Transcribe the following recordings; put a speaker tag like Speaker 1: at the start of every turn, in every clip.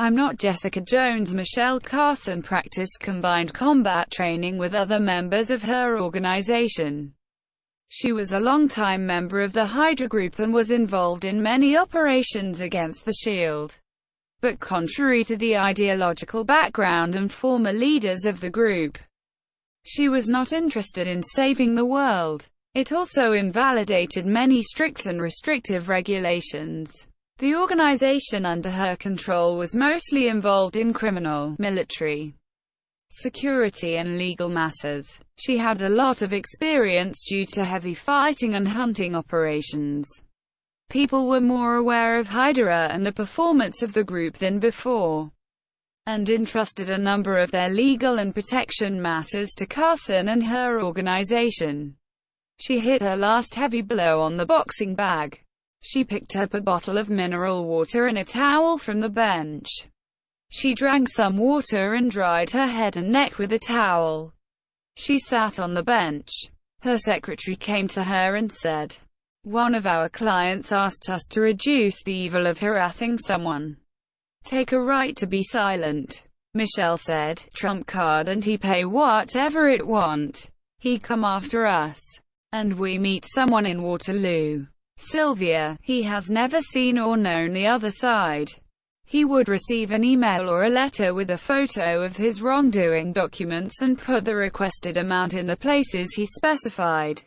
Speaker 1: I'm not Jessica Jones. Michelle Carson practiced combined combat training with other members of her organization. She was a longtime member of the Hydra Group and was involved in many operations against the SHIELD. But contrary to the ideological background and former leaders of the group, she was not interested in saving the world. It also invalidated many strict and restrictive regulations. The organization under her control was mostly involved in criminal, military, security and legal matters. She had a lot of experience due to heavy fighting and hunting operations. People were more aware of Hydra and the performance of the group than before, and entrusted a number of their legal and protection matters to Carson and her organization. She hit her last heavy blow on the boxing bag. She picked up a bottle of mineral water and a towel from the bench. She drank some water and dried her head and neck with a towel. She sat on the bench. Her secretary came to her and said, One of our clients asked us to reduce the evil of harassing someone. Take a right to be silent. Michelle said, Trump card and he pay whatever it want. He come after us. And we meet someone in Waterloo. Sylvia, he has never seen or known the other side. He would receive an email or a letter with a photo of his wrongdoing documents and put the requested amount in the places he specified.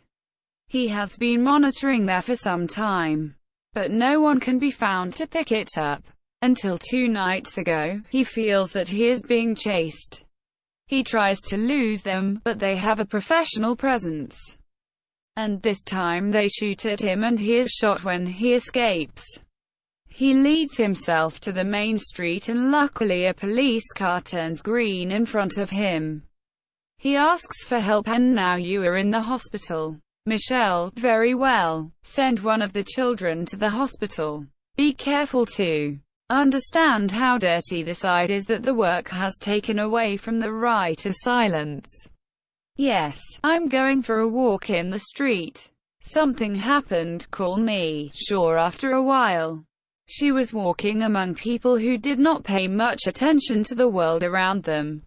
Speaker 1: He has been monitoring there for some time, but no one can be found to pick it up. Until two nights ago, he feels that he is being chased. He tries to lose them, but they have a professional presence and this time they shoot at him and he is shot when he escapes. He leads himself to the main street and luckily a police car turns green in front of him. He asks for help and now you are in the hospital. Michelle, very well. Send one of the children to the hospital. Be careful to understand how dirty the side is that the work has taken away from the right of silence. Yes, I'm going for a walk in the street. Something happened, call me. Sure after a while. She was walking among people who did not pay much attention to the world around them.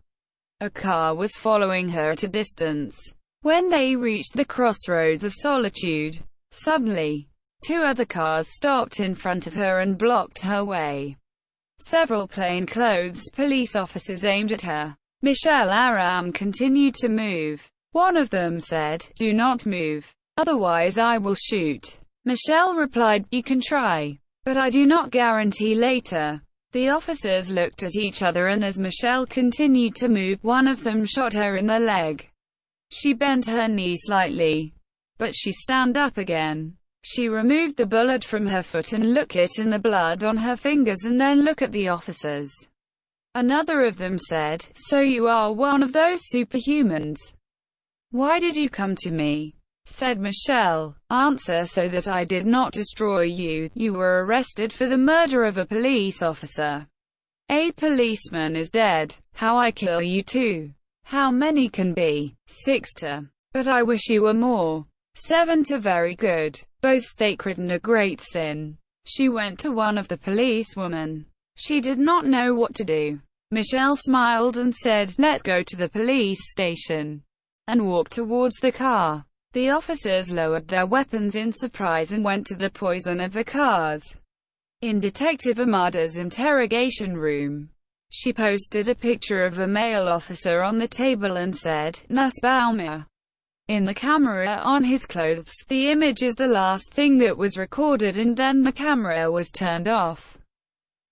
Speaker 1: A car was following her at a distance. When they reached the crossroads of solitude, suddenly, two other cars stopped in front of her and blocked her way. Several plainclothes police officers aimed at her. Michelle Aram continued to move. One of them said, Do not move. Otherwise I will shoot. Michelle replied, You can try. But I do not guarantee later. The officers looked at each other and as Michelle continued to move, one of them shot her in the leg. She bent her knee slightly. But she stand up again. She removed the bullet from her foot and look it in the blood on her fingers and then look at the officers. Another of them said, So you are one of those superhumans. Why did you come to me? Said Michelle. Answer so that I did not destroy you. You were arrested for the murder of a police officer. A policeman is dead. How I kill you too. How many can be? Six to. But I wish you were more. Seven to very good. Both sacred and a great sin. She went to one of the policewomen. She did not know what to do. Michelle smiled and said, let's go to the police station, and walked towards the car. The officers lowered their weapons in surprise and went to the poison of the cars. In Detective Amada's interrogation room, she posted a picture of a male officer on the table and said, Nussbaumer. In the camera on his clothes, the image is the last thing that was recorded and then the camera was turned off.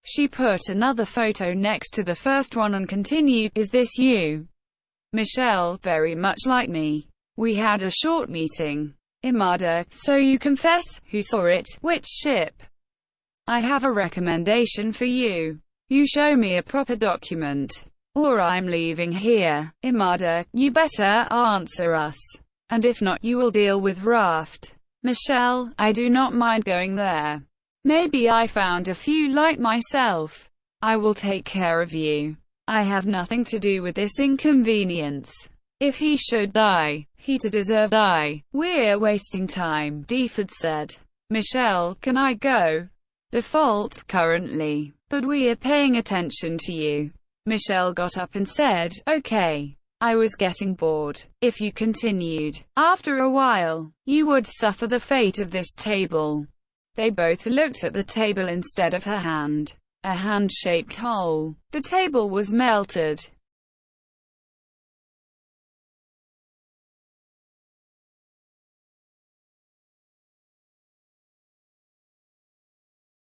Speaker 1: She put another photo next to the first one and continued, Is this you? Michelle, very much like me. We had a short meeting. Imada, so you confess, who saw it, which ship? I have a recommendation for you. You show me a proper document. Or I'm leaving here. Imada, you better answer us. And if not, you will deal with Raft. Michelle, I do not mind going there. Maybe I found a few like myself. I will take care of you. I have nothing to do with this inconvenience. If he should die, he to deserve die. We're wasting time, Deford said. Michelle, can I go? Default, currently. But we are paying attention to you. Michelle got up and said, Okay. I was getting bored. If you continued, after a while, you would suffer the fate of this table. They both looked at the table instead of her hand. A hand-shaped hole. The table was melted.